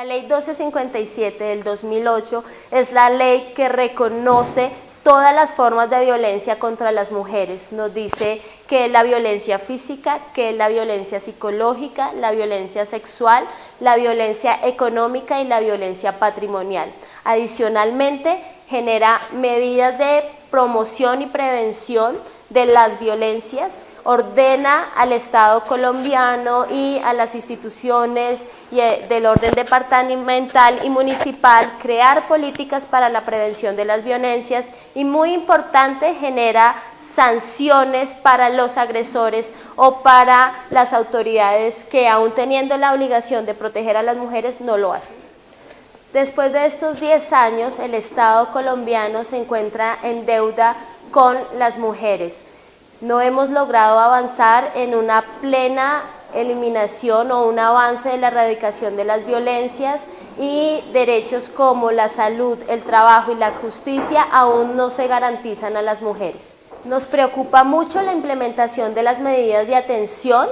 La ley 1257 del 2008 es la ley que reconoce todas las formas de violencia contra las mujeres. Nos dice que es la violencia física, que es la violencia psicológica, la violencia sexual, la violencia económica y la violencia patrimonial. Adicionalmente, genera medidas de promoción y prevención de las violencias, ordena al Estado colombiano y a las instituciones eh, del orden departamental y municipal crear políticas para la prevención de las violencias y muy importante genera sanciones para los agresores o para las autoridades que aún teniendo la obligación de proteger a las mujeres no lo hacen. Después de estos 10 años, el Estado colombiano se encuentra en deuda con las mujeres. No hemos logrado avanzar en una plena eliminación o un avance de la erradicación de las violencias y derechos como la salud, el trabajo y la justicia aún no se garantizan a las mujeres. Nos preocupa mucho la implementación de las medidas de atención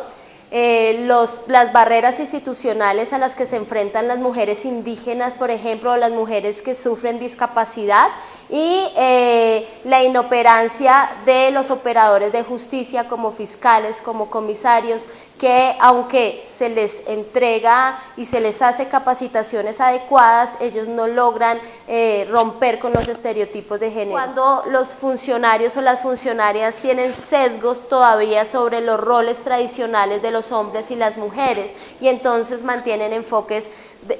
eh, las barreras institucionales a las que se enfrentan las mujeres indígenas, por ejemplo, o las mujeres que sufren discapacidad y eh, la inoperancia de los operadores de justicia como fiscales, como comisarios, que aunque se les entrega y se les hace capacitaciones adecuadas, ellos no logran eh, romper con los estereotipos de género. Cuando los funcionarios o las funcionarias tienen sesgos todavía sobre los roles tradicionales de los hombres y las mujeres y entonces mantienen enfoques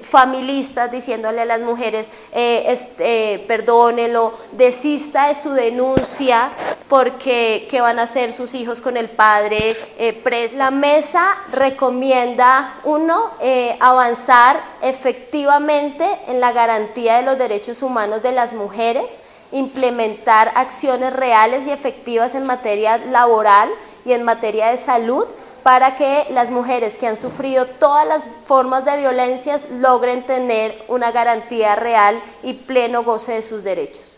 familistas diciéndole a las mujeres eh, este, perdónelo, desista de su denuncia porque qué van a hacer sus hijos con el padre eh, preso. La mesa recomienda, uno, eh, avanzar efectivamente en la garantía de los derechos humanos de las mujeres, implementar acciones reales y efectivas en materia laboral y en materia de salud, para que las mujeres que han sufrido todas las formas de violencias logren tener una garantía real y pleno goce de sus derechos.